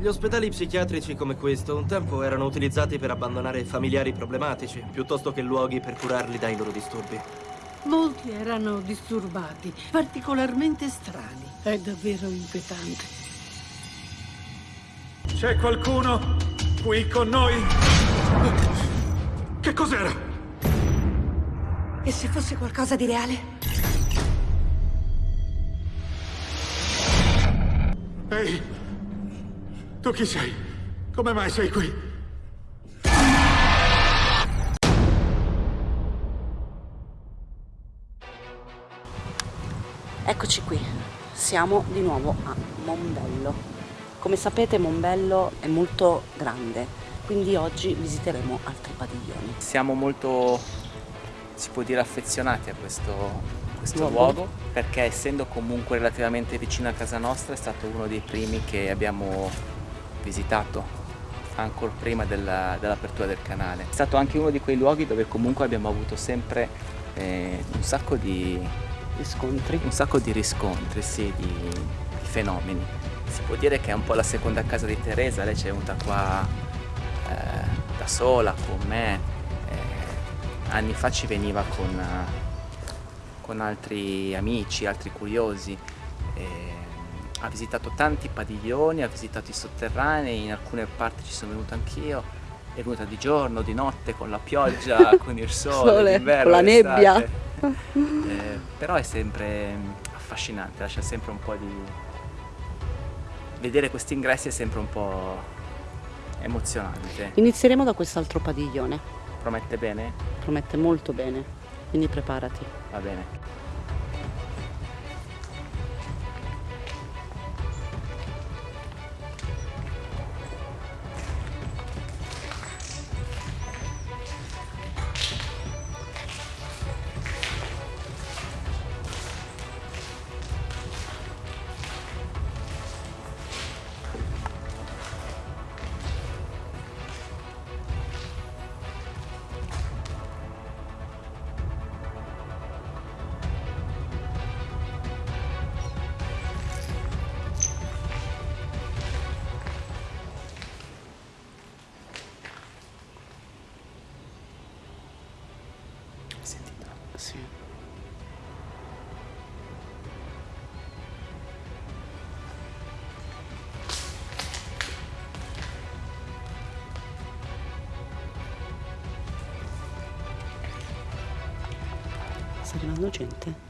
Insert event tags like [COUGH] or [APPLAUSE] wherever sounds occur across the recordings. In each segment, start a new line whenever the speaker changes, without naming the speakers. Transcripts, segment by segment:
Gli ospedali psichiatrici come questo un tempo erano utilizzati per abbandonare familiari problematici, piuttosto che luoghi per curarli dai loro disturbi.
Molti erano disturbati, particolarmente strani. È davvero inquietante.
C'è qualcuno qui con noi? Che cos'era?
E se fosse qualcosa di reale?
Ehi! Tu chi sei? Come mai sei qui?
Eccoci qui, siamo di nuovo a Mombello. Come sapete Mombello è molto grande, quindi oggi visiteremo altri padiglioni.
Siamo molto, si può dire, affezionati a questo questo luogo. luogo perché essendo comunque relativamente vicino a casa nostra è stato uno dei primi che abbiamo visitato ancora prima dell'apertura del canale. È stato anche uno di quei luoghi dove comunque abbiamo avuto sempre eh, un sacco di riscontri, un sacco di riscontri, sì, di, di, fenomeni. Si può dire che è un po' la seconda casa di Teresa, lei ci è venuta qua eh, da sola con me, eh, anni fa ci veniva con, con altri amici, altri curiosi. Ha visitato tanti padiglioni, ha visitato i sotterranei, in alcune parti ci sono venuto anch'io, è venuta di giorno, di notte, con la pioggia, [LAUGHS] con il sole,
sole con la nebbia.
Eh, però è sempre affascinante, lascia sempre un po' di... Vedere questi ingressi è sempre un po' emozionante.
Inizieremo da quest'altro padiglione.
Promette bene?
Promette molto bene, quindi preparati.
Va bene.
Sta arrivando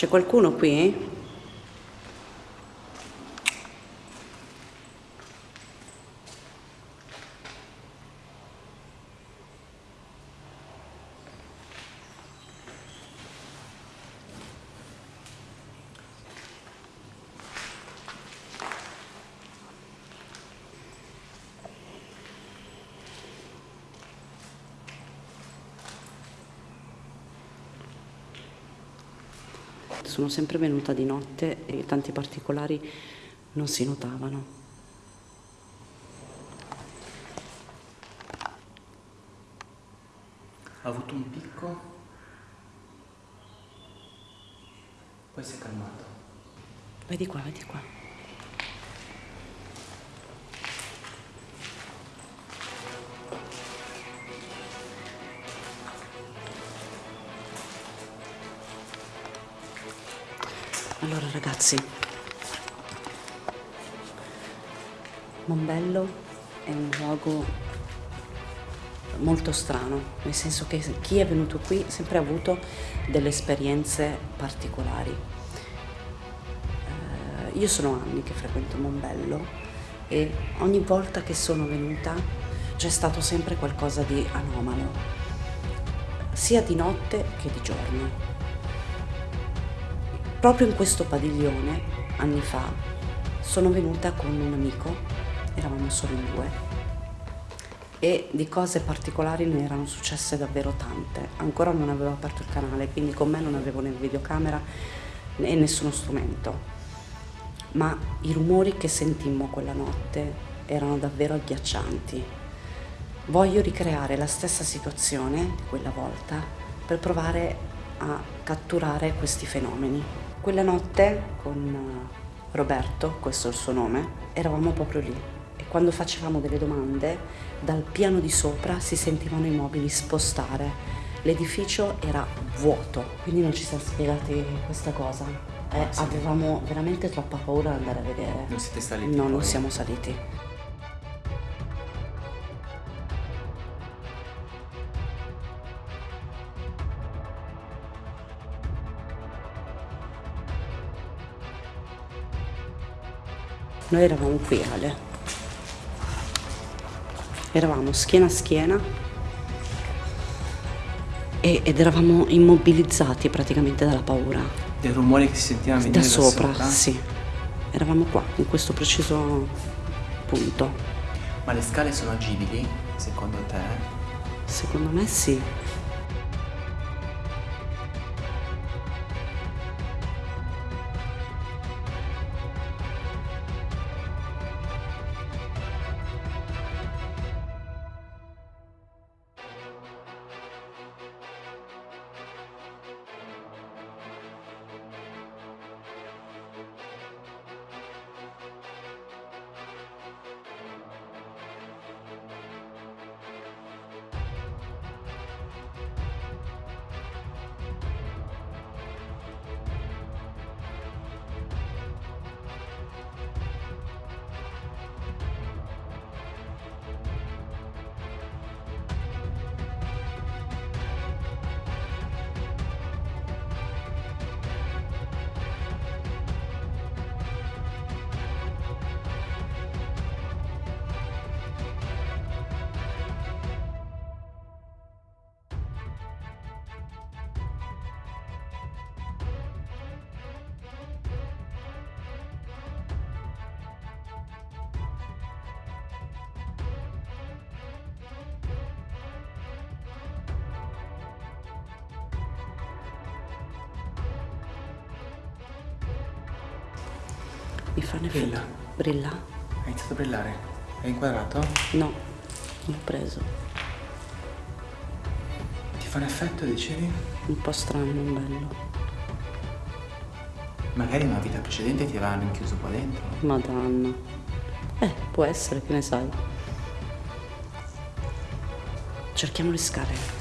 C'è qualcuno qui? Sono sempre venuta di notte e tanti particolari non si notavano.
Ha avuto un picco, poi si è calmato.
Vedi qua, vedi qua. Allora ragazzi, Mombello è un luogo molto strano, nel senso che chi è venuto qui ha sempre avuto delle esperienze particolari. Eh, io sono anni che frequento Mombello e ogni volta che sono venuta c'è stato sempre qualcosa di anomalo, sia di notte che di giorno. Proprio in questo padiglione, anni fa, sono venuta con un amico, eravamo solo in due, e di cose particolari ne erano successe davvero tante. Ancora non avevo aperto il canale, quindi con me non avevo né videocamera né nessuno strumento. Ma i rumori che sentimmo quella notte erano davvero agghiaccianti. Voglio ricreare la stessa situazione quella volta per provare a catturare questi fenomeni. Quella notte con Roberto, questo è il suo nome, eravamo proprio lì e quando facevamo delle domande dal piano di sopra si sentivano i mobili spostare. L'edificio era vuoto, quindi non ci siamo spiegati questa cosa. Eh,
Sì.
avevamo veramente troppa paura di andare a vedere.
Non siete saliti?
No, non siamo saliti. Noi eravamo qui, Ale. Eravamo schiena a schiena e- ed eravamo immobilizzati praticamente dalla paura.
Del rumore che si sentiva venire
Da sopra, sì. Eravamo qua, in questo preciso punto.
Ma le scale sono agibili, secondo te?
Secondo me sì. Mi fanno effetto.
Brilla.
Brilla?
Ha iniziato a brillare. È inquadrato?
No, non l'ho preso.
Ti fa un effetto, dicevi?
Un po' strano, non bello.
Magari in una vita precedente ti avevano rinchiuso qua dentro.
Madonna. Eh, può essere, che ne sai. Cerchiamo le scale.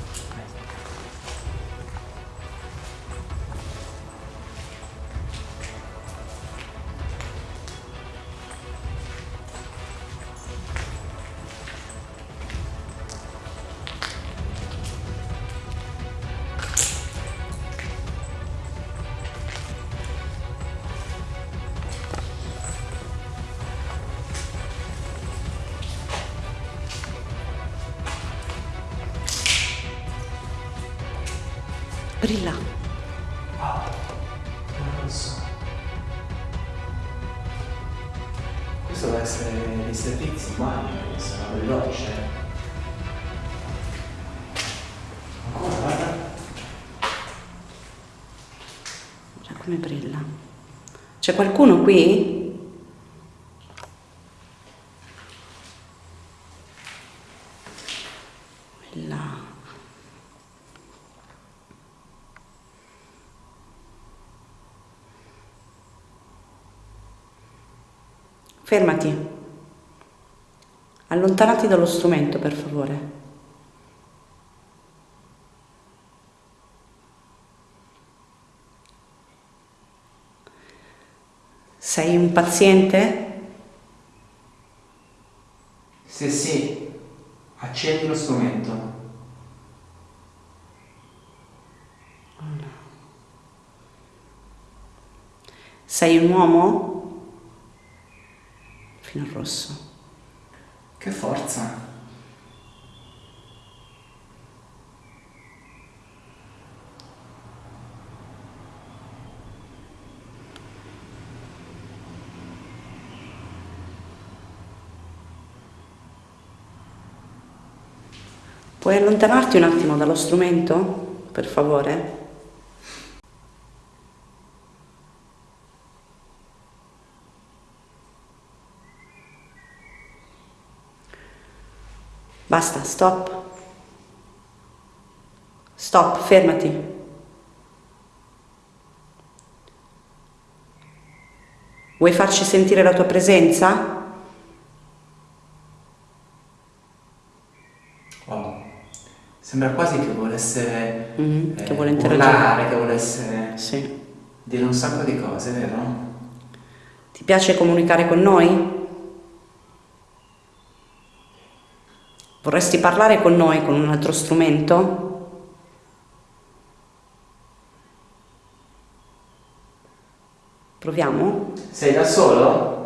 Brilla.
Non lo so. Questo deve essere dei servizi, che sono veloce. Ancora, guarda.
Guarda come brilla. C'è qualcuno qui? Là. Fermati. Allontanati dallo strumento, per favore. Sei un paziente?
Sì, sì. Accendi lo strumento.
Sei un uomo? Fino al rosso.
Che forza.
Puoi allontanarti un attimo dallo strumento, per favore? Basta, stop. Stop, fermati. Vuoi farci sentire la tua presenza?
Wow. Sembra quasi che volesse
Mhm, che
eh,
vuole interagire.
urlare, che volesse
Sì.
dire un sacco di cose, vero?
Ti piace comunicare con noi? Vorresti parlare con noi con un altro strumento? Proviamo?
Sei da solo?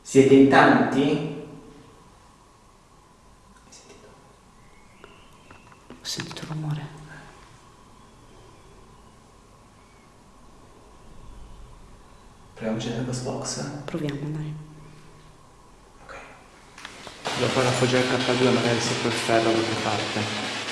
Siete in tanti?
Ho sentito rumore.
Proviamo a accendere questo box.
Proviamo, dai.
Ok. Dopo la foggia del K2 magari se quel ferro da qualche parte.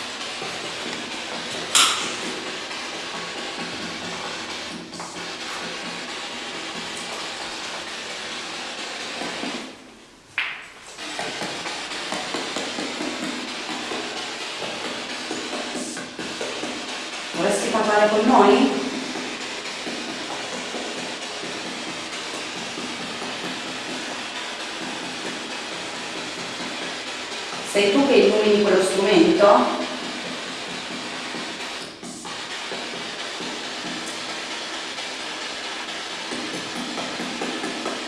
Sei tu che illumini quello strumento?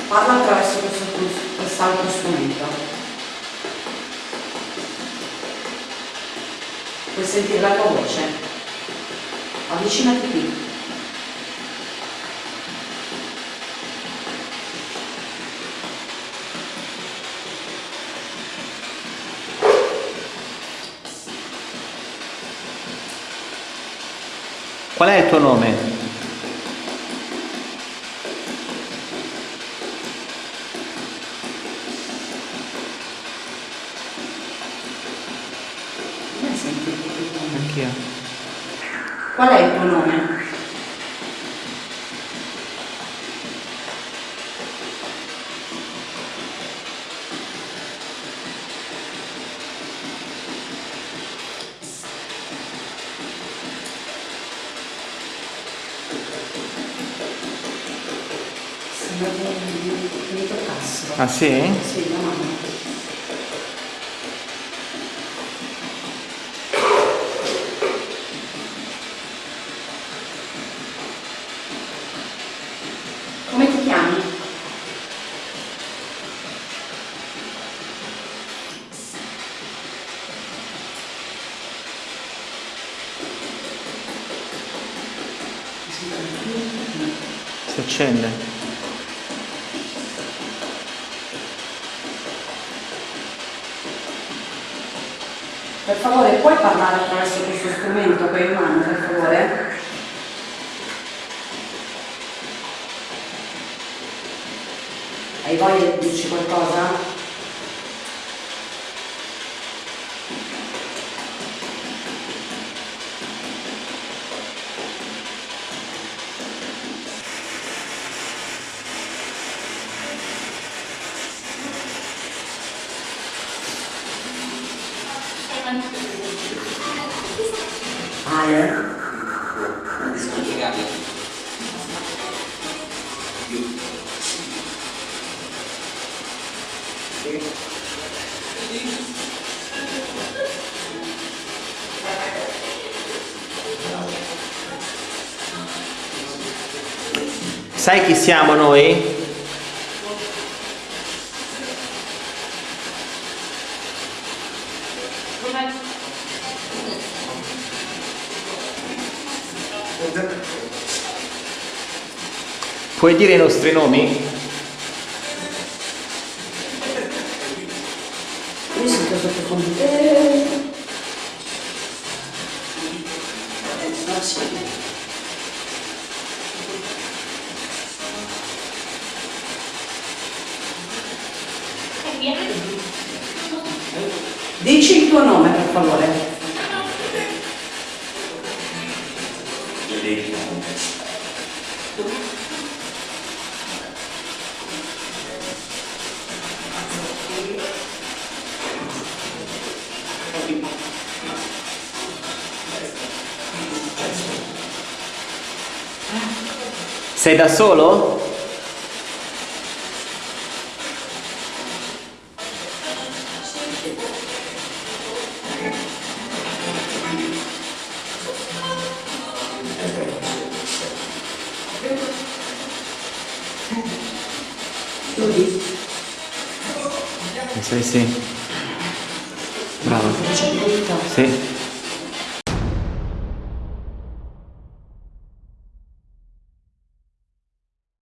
Parla attraverso quest'altro strumento. Puoi sentire la tua voce? Avvicinati qui.
Qual è il tuo nome? Anch'io.
Qual è il tuo nome? Sembra che mi toccassero.
Ah sì?
Sì, la mano. Come ti chiami?
Si accende.
Per favore, puoi parlare attraverso questo strumento che hai in mano, per favore? Hai voglia di dirci qualcosa?
Sai chi siamo noi? Puoi dire i nostri nomi?
Tuo nome per favore.
Sei da solo?